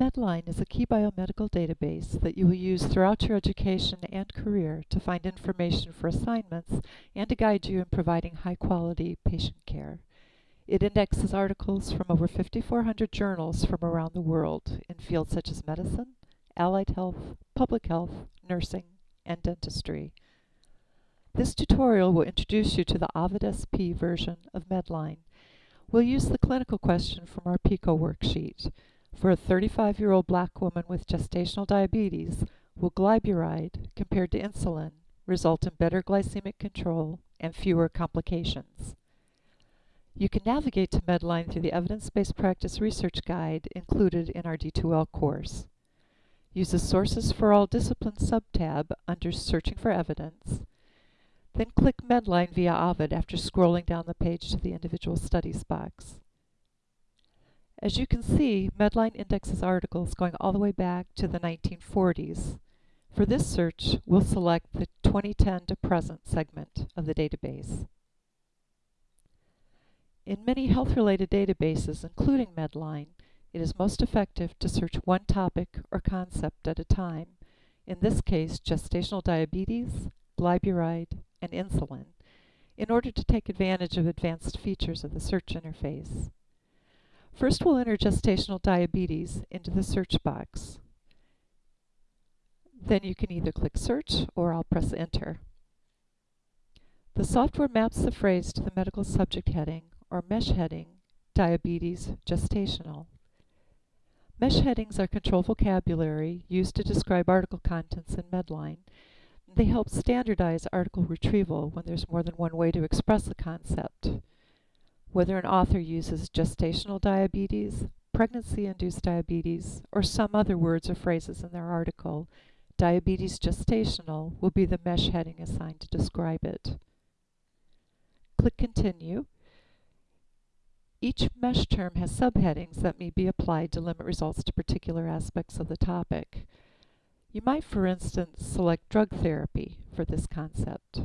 Medline is a key biomedical database that you will use throughout your education and career to find information for assignments and to guide you in providing high-quality patient care. It indexes articles from over 5,400 journals from around the world in fields such as medicine, allied health, public health, nursing, and dentistry. This tutorial will introduce you to the Ovid SP version of Medline. We'll use the clinical question from our PICO worksheet. For a 35-year-old black woman with gestational diabetes, will glyburide, compared to insulin, result in better glycemic control and fewer complications? You can navigate to Medline through the Evidence-Based Practice Research Guide included in our D2L course. Use the Sources for All Disciplines subtab under Searching for Evidence. Then click Medline via Ovid after scrolling down the page to the Individual Studies box. As you can see, Medline indexes articles going all the way back to the 1940s. For this search, we'll select the 2010 to present segment of the database. In many health-related databases, including Medline, it is most effective to search one topic or concept at a time, in this case gestational diabetes, glyburide, and insulin, in order to take advantage of advanced features of the search interface. First, we'll enter gestational diabetes into the search box. Then you can either click search or I'll press enter. The software maps the phrase to the medical subject heading or mesh heading, diabetes gestational. Mesh headings are control vocabulary used to describe article contents in Medline. They help standardize article retrieval when there's more than one way to express a concept. Whether an author uses gestational diabetes, pregnancy-induced diabetes, or some other words or phrases in their article, diabetes gestational will be the mesh heading assigned to describe it. Click Continue each mesh term has subheadings that may be applied to limit results to particular aspects of the topic. You might, for instance, select drug therapy for this concept.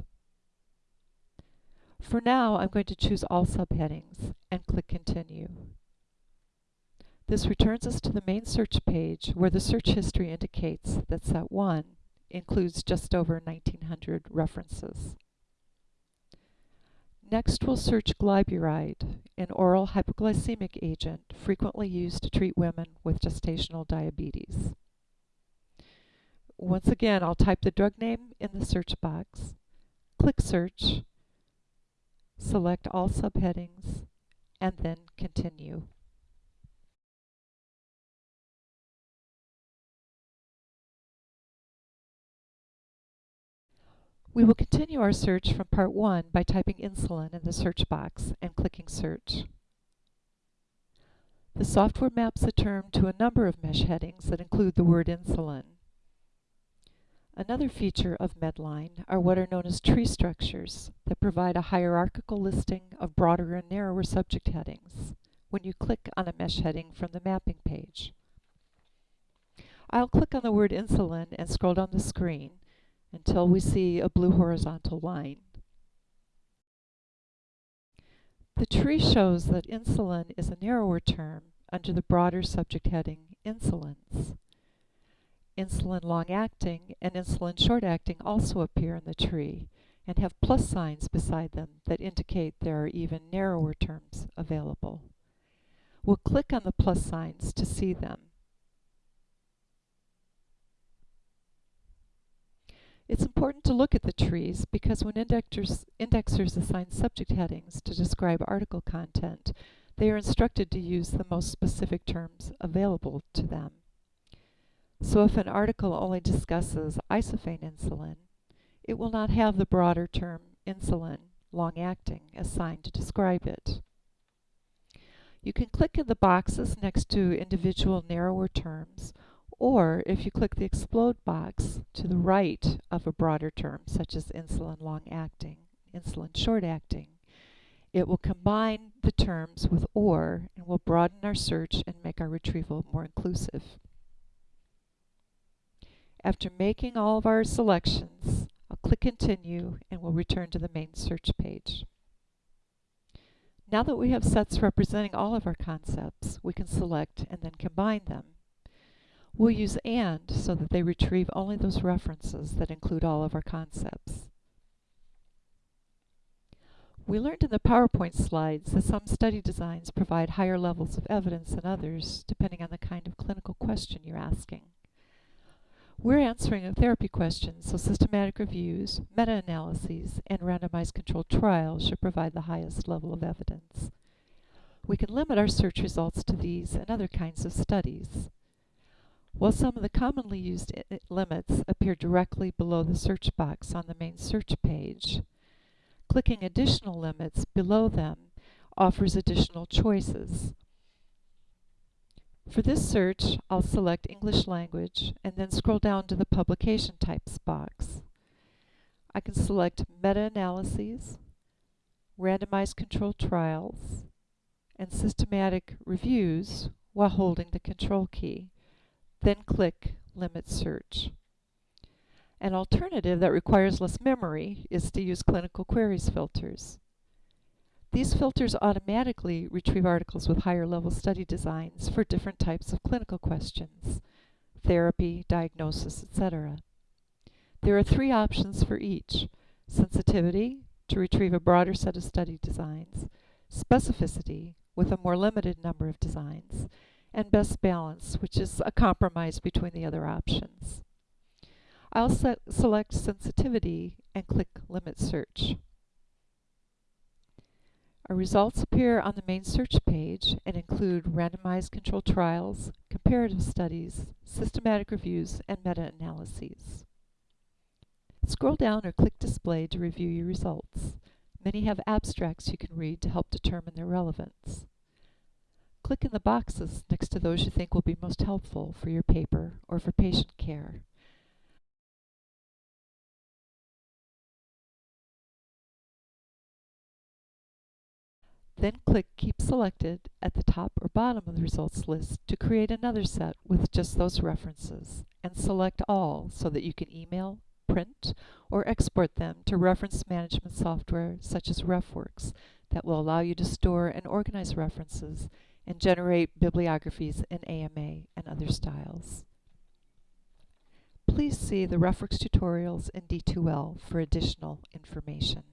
For now, I'm going to choose all subheadings and click Continue. This returns us to the main search page where the search history indicates that Set 1 includes just over 1900 references. Next, we'll search glyburide, an oral hypoglycemic agent frequently used to treat women with gestational diabetes. Once again, I'll type the drug name in the search box, click Search, select all subheadings, and then Continue. We will continue our search from part 1 by typing insulin in the search box and clicking search. The software maps a term to a number of mesh headings that include the word insulin. Another feature of Medline are what are known as tree structures that provide a hierarchical listing of broader and narrower subject headings when you click on a mesh heading from the mapping page. I'll click on the word insulin and scroll down the screen until we see a blue horizontal line. The tree shows that insulin is a narrower term under the broader subject heading insulins. Insulin long-acting and insulin short-acting also appear in the tree and have plus signs beside them that indicate there are even narrower terms available. We'll click on the plus signs to see them. It's important to look at the trees because when indexers, indexers assign subject headings to describe article content, they are instructed to use the most specific terms available to them. So if an article only discusses isophane insulin, it will not have the broader term insulin long-acting assigned to describe it. You can click in the boxes next to individual narrower terms or if you click the explode box to the right of a broader term, such as insulin long-acting, insulin short-acting, it will combine the terms with OR and will broaden our search and make our retrieval more inclusive. After making all of our selections, I'll click Continue and we'll return to the main search page. Now that we have sets representing all of our concepts, we can select and then combine them. We'll use AND so that they retrieve only those references that include all of our concepts. We learned in the PowerPoint slides that some study designs provide higher levels of evidence than others, depending on the kind of clinical question you're asking. We're answering a therapy question, so systematic reviews, meta-analyses, and randomized controlled trials should provide the highest level of evidence. We can limit our search results to these and other kinds of studies. While some of the commonly used limits appear directly below the search box on the main search page, Clicking additional limits below them offers additional choices. For this search, I'll select English language and then scroll down to the publication types box. I can select meta-analyses, randomized controlled trials, and systematic reviews while holding the control key. Then click Limit Search. An alternative that requires less memory is to use clinical queries filters. These filters automatically retrieve articles with higher level study designs for different types of clinical questions, therapy, diagnosis, etc. There are three options for each, sensitivity, to retrieve a broader set of study designs, specificity, with a more limited number of designs, and best balance, which is a compromise between the other options. I'll se select sensitivity and click Limit Search. Our results appear on the main search page and include randomized controlled trials, comparative studies, systematic reviews, and meta-analyses. Scroll down or click Display to review your results. Many have abstracts you can read to help determine their relevance. Click in the boxes next to those you think will be most helpful for your paper or for patient care. Then click Keep Selected at the top or bottom of the results list to create another set with just those references, and select All so that you can email, print, or export them to reference management software such as RefWorks that will allow you to store and organize references and generate bibliographies in AMA and other styles. Please see the RefWorks tutorials in D2L for additional information.